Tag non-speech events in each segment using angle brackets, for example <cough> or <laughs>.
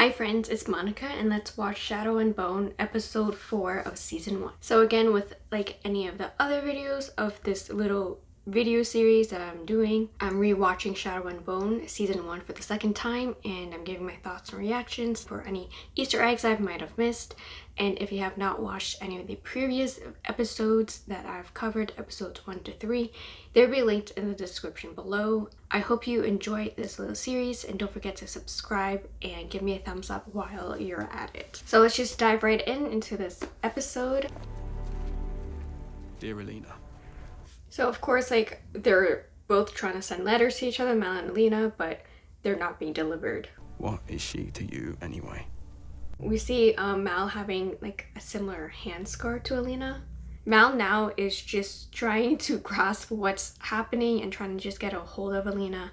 Hi friends, it's Monica and let's watch Shadow and Bone episode 4 of season 1. So again with like any of the other videos of this little video series that I'm doing. I'm rewatching Shadow and Bone season 1 for the second time and I'm giving my thoughts and reactions for any easter eggs I might have missed and if you have not watched any of the previous episodes that I've covered, episodes 1 to 3, they'll be linked in the description below. I hope you enjoyed this little series and don't forget to subscribe and give me a thumbs up while you're at it. So let's just dive right in into this episode. Dear Alina, So of course, like, they're both trying to send letters to each other, Mal and Alina, but they're not being delivered. what is she to you anyway? We see um, Mal having like a similar hand scar to Alina. Mal now is just trying to <laughs> grasp what's happening and trying to just get a hold of Alina,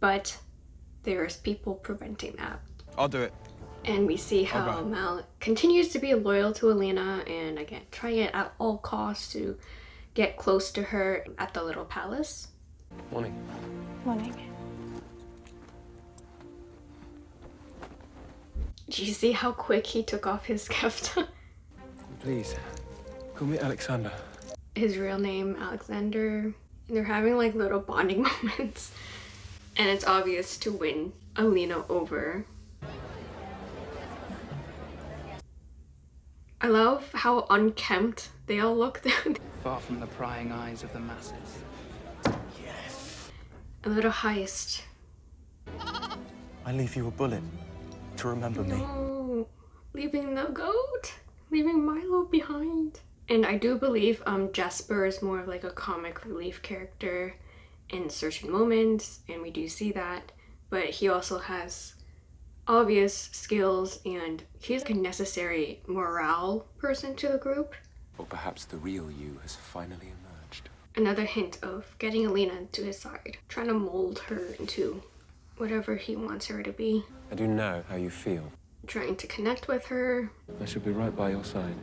but there's people preventing that. I'll do it. And we see how Mal continues to be loyal to Alina and again trying it at all costs to get close to her at the little palace. Morning. Morning. Do you see how quick he took off his <laughs> kefta? Please, call me Alexander. his real name Alexander. They're having like little bonding <laughs> moments. And it's obvious to win Alina over. I love how unkempt they all look. <laughs> far from the prying eyes of the masses. Yes. A little heist. I leave you a bullet to remember me. No, leaving the goat, leaving Milo behind. And I do believe um Jesper is more of like a comic relief character in certain moments, and we do see that. But he also has obvious skills, and he's like a necessary morale person to the group. Or perhaps the real you has finally emerged. Another hint of getting Alina to his side, trying to mold her into whatever he wants her to be, I do know how you feel. trying to connect with her, I shall be right by your side.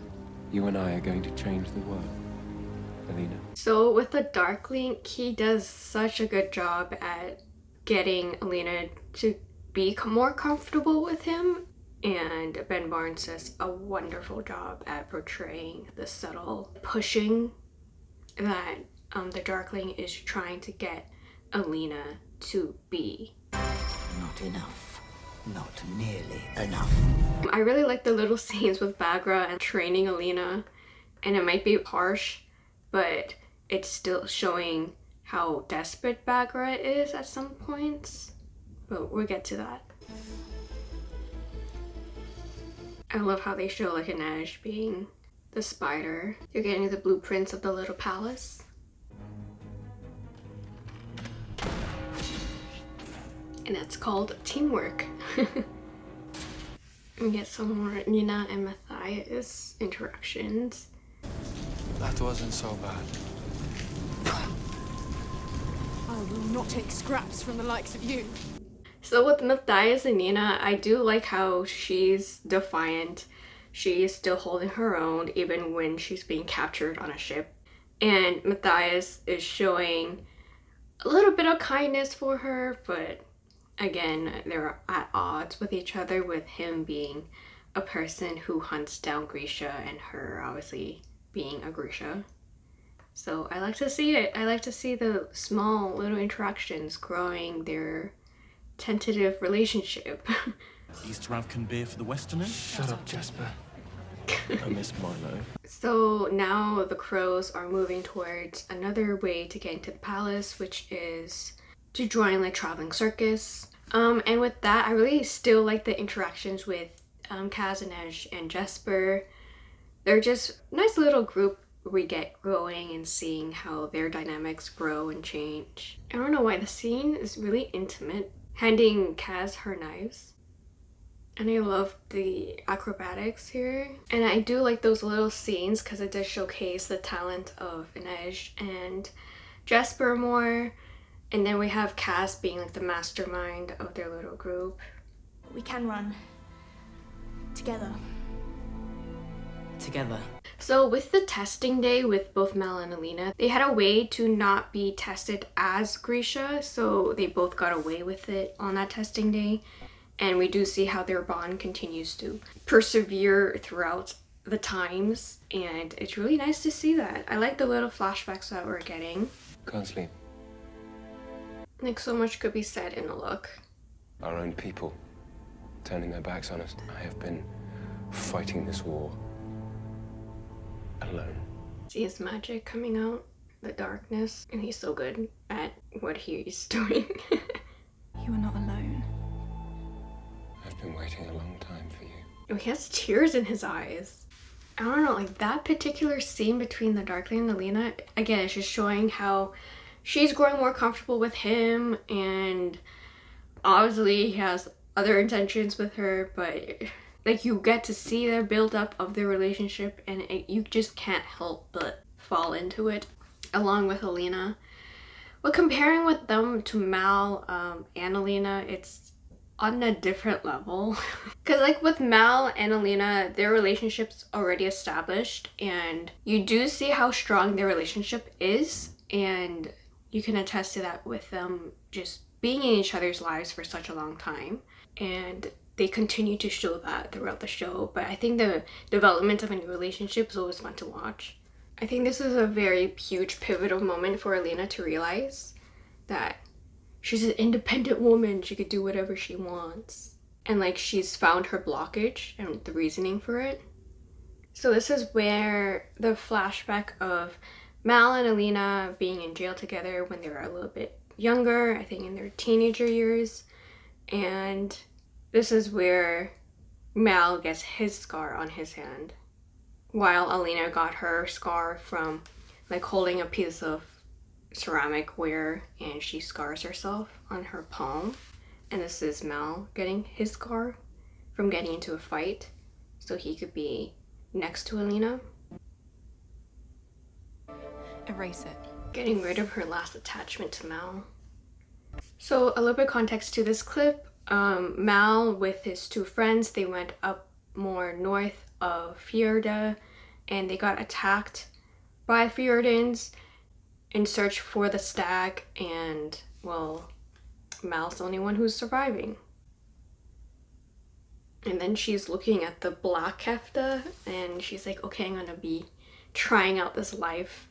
You and I are going to change the world. Alina. So with the Darkling, he does such a good job at getting Alina to be more comfortable with him. And Ben Barnes does a wonderful job at portraying the subtle pushing that um, the Darkling is trying to get Alina to be. Not enough. Not nearly enough. I really like the little <laughs> scenes with Bagra and training Alina, and it might be harsh, but it's still showing how desperate Bagra is at some points. But we'll get to that. I love how they show like Inej being the spider. You're getting the blueprints of the little palace. And that's called teamwork. <laughs> We get some more Nina and Matthias interactions. That wasn't so bad. I will not take scraps from the likes of you. So with Matthias and Nina, I do like how she's defiant. She is still holding her own even when she's being captured on a ship. And Matthias is showing a little bit of kindness for her, but again, they're at odds with each other with him being a person who hunts down Grisha and her obviously being a Grisha. So I like to see it. I like to see the small little interactions growing their tentative relationship. <laughs> East Ravkan beer for the Westerners? Shut up, Jesper. I miss Milo. so now the crows are moving towards another way to get into the palace, which is to join like traveling circus. Um, and with that, I really still like the interactions with um, Kaz and Inej and Jesper. They're just nice little group we get growing and seeing how their dynamics grow and change. I don't know why the scene is really intimate, handing Kaz her knives. And I love the acrobatics here. And I do like those little scenes because it does showcase the talent of Inej and Jesper more. And then we have Kaz being like the mastermind of their little group. We can run. Together. Together. So with the testing day with both Mal and Alina, they had a way to not be tested as Grisha, so they both got away with it on that testing day. And we do see how their bond continues to persevere throughout the times. And it's really nice to see that. I like the little flashbacks that we're getting. Can't sleep. Like so much could be said in a look. Our own people turning their backs on us. I have been fighting this war alone. See his magic coming out, the darkness, and he's so good at what he's <laughs> doing. You are not alone. I've been waiting a long time for you. Oh, he has tears in his eyes. I don't know, like that particular scene between the Darkling and Alina, again, it's just showing how she's growing more comfortable with him and obviously he has other intentions with her, but like you get to see the build up of their relationship and it, you just can't help but fall into it along with Alina. But comparing with them to Mal um, and Alina, it's on a different level. <laughs> Because like with Mal and Alina, their relationship's already established and you do see how strong their relationship is and you can attest to that with them just being in each other's lives for such a long time. And they continue to show that throughout the show. But I think the development of a new relationship is always fun to watch. I think this is a very huge pivotal moment for Alina to realize that she's an independent woman. She could do whatever she wants. And like she's found her blockage and the reasoning for it. So this is where the flashback of Mal and Alina being in jail together when they were a little bit younger, I think in their teenager years. And this is where Mal gets his scar on his hand while Alina got her scar from like holding a piece of ceramic ware and she scars herself on her palm. And this is Mal getting his scar from getting into a fight so he could be next to Alina. Erase it. Getting rid of her last attachment to Mal. So a little bit of context to this clip. Um, Mal with his two friends, they went up more north of Fjorda and they got attacked by Fjordans in search for the stag and well Mal's the only one who's surviving. And then she's looking at the black kefta and she's like, okay, I'm gonna be trying out this life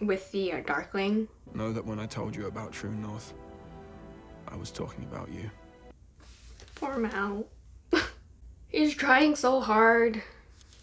with the uh, Darkling. Know that when I told you about True North, I was talking about you. Poor Mal. <laughs> He's trying so hard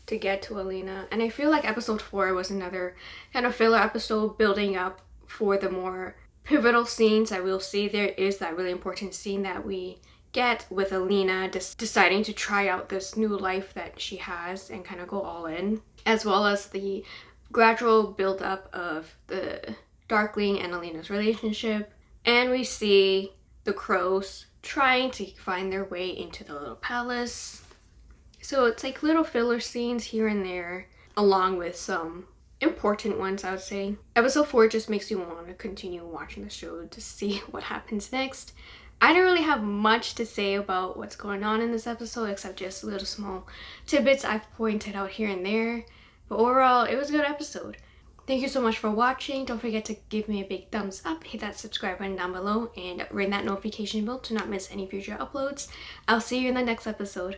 to get to Alina. And I feel like episode 4 was another kind of filler episode building up for the more pivotal scenes. I will see there is that really important scene that we get with Alina deciding to try out this new life that she has and kind of go all in. As well as the gradual build up of the Darkling and Alina's relationship. And we see the crows trying to find their way into the little palace. So it's like little filler scenes here and there, along with some important ones, I would say. Episode 4 just makes you want to continue watching the show to see <laughs> what happens next. I don't really have much to say about what's going on in this episode except just little small tidbits I've pointed out here and there. But overall, it was a good episode. Thank you so much for watching. Don't forget to give me a big thumbs up, hit that subscribe button down below, and ring that notification bell to not miss any future uploads. I'll see you in the next episode.